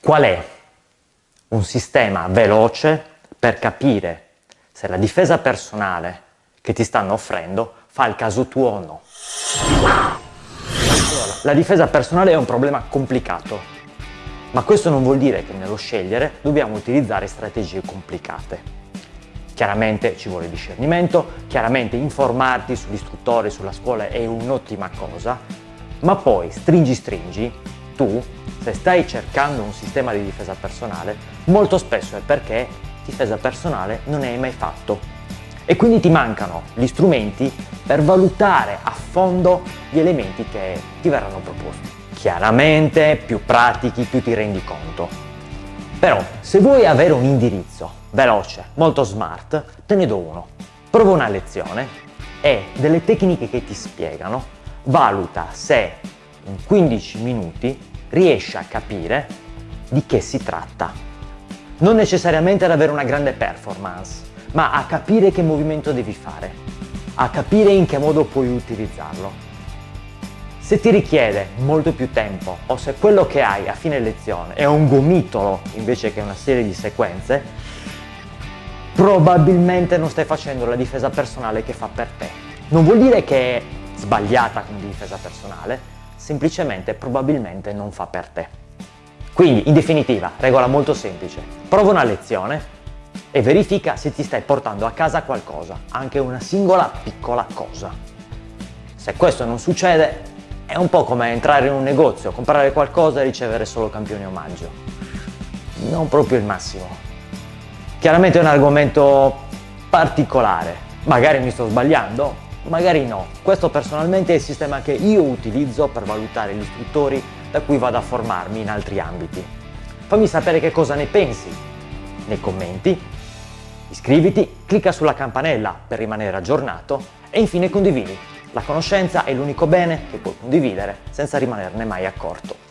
Qual è un sistema veloce per capire se la difesa personale che ti stanno offrendo fa il caso tuo o no? La difesa personale è un problema complicato, ma questo non vuol dire che nello scegliere dobbiamo utilizzare strategie complicate. Chiaramente ci vuole discernimento, chiaramente informarti sull'istruttore, sulla scuola è un'ottima cosa, ma poi stringi stringi, tu, se stai cercando un sistema di difesa personale, molto spesso è perché difesa personale non ne hai mai fatto e quindi ti mancano gli strumenti per valutare a fondo gli elementi che ti verranno proposti. Chiaramente più pratichi più ti rendi conto. Però se vuoi avere un indirizzo veloce, molto smart, te ne do uno. Prova una lezione e delle tecniche che ti spiegano, valuta se in 15 minuti riesci a capire di che si tratta. Non necessariamente ad avere una grande performance, ma a capire che movimento devi fare, a capire in che modo puoi utilizzarlo. Se ti richiede molto più tempo o se quello che hai a fine lezione è un gomitolo invece che una serie di sequenze, probabilmente non stai facendo la difesa personale che fa per te. Non vuol dire che è sbagliata come difesa personale, semplicemente probabilmente non fa per te. Quindi, in definitiva, regola molto semplice. Prova una lezione e verifica se ti stai portando a casa qualcosa, anche una singola piccola cosa. Se questo non succede, è un po' come entrare in un negozio, comprare qualcosa e ricevere solo campioni omaggio. Non proprio il massimo. Chiaramente è un argomento particolare, magari mi sto sbagliando, magari no. Questo personalmente è il sistema che io utilizzo per valutare gli istruttori da cui vado a formarmi in altri ambiti. Fammi sapere che cosa ne pensi nei commenti, iscriviti, clicca sulla campanella per rimanere aggiornato e infine condividi. La conoscenza è l'unico bene che puoi condividere senza rimanerne mai accorto.